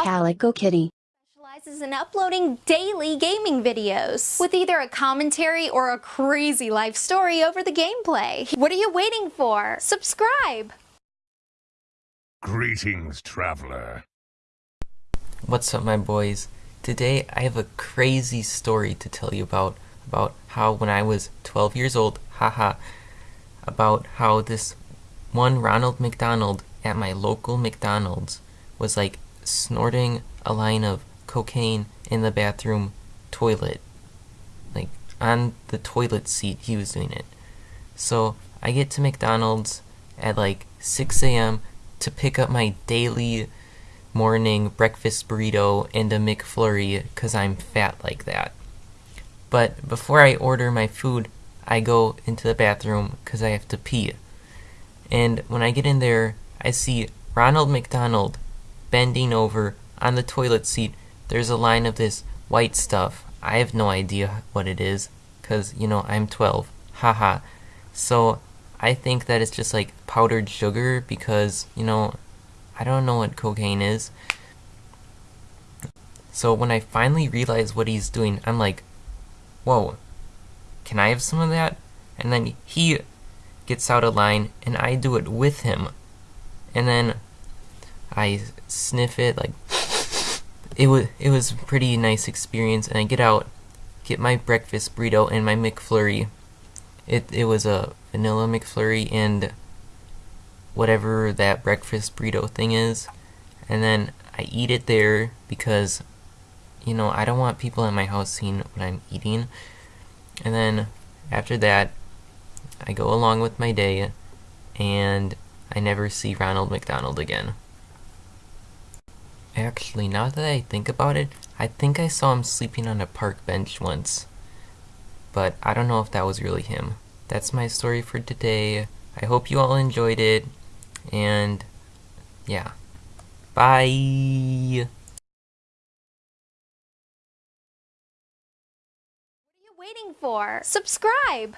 Calico Kitty specializes in uploading daily gaming videos with either a commentary or a crazy life story over the gameplay. What are you waiting for? Subscribe! Greetings, traveler. What's up, my boys? Today I have a crazy story to tell you about about how when I was 12 years old, haha, about how this one Ronald McDonald at my local McDonald's was like snorting a line of cocaine in the bathroom toilet. Like on the toilet seat, he was doing it. So I get to McDonald's at like 6 a.m. to pick up my daily morning breakfast burrito and a McFlurry because I'm fat like that. But before I order my food, I go into the bathroom because I have to pee. And when I get in there, I see Ronald McDonald bending over on the toilet seat. There's a line of this white stuff. I have no idea what it is because, you know, I'm 12. Haha. so I think that it's just like powdered sugar because, you know, I don't know what cocaine is. So when I finally realize what he's doing, I'm like, whoa, can I have some of that? And then he gets out of line and I do it with him. And then I sniff it like it was it was a pretty nice experience and I get out, get my breakfast burrito and my McFlurry. It it was a vanilla McFlurry and whatever that breakfast burrito thing is. And then I eat it there because you know, I don't want people in my house seeing what I'm eating. And then after that, I go along with my day and I never see Ronald McDonald again. Actually, now that I think about it, I think I saw him sleeping on a park bench once. But I don't know if that was really him. That's my story for today. I hope you all enjoyed it. And yeah. Bye! What are you waiting for? Subscribe!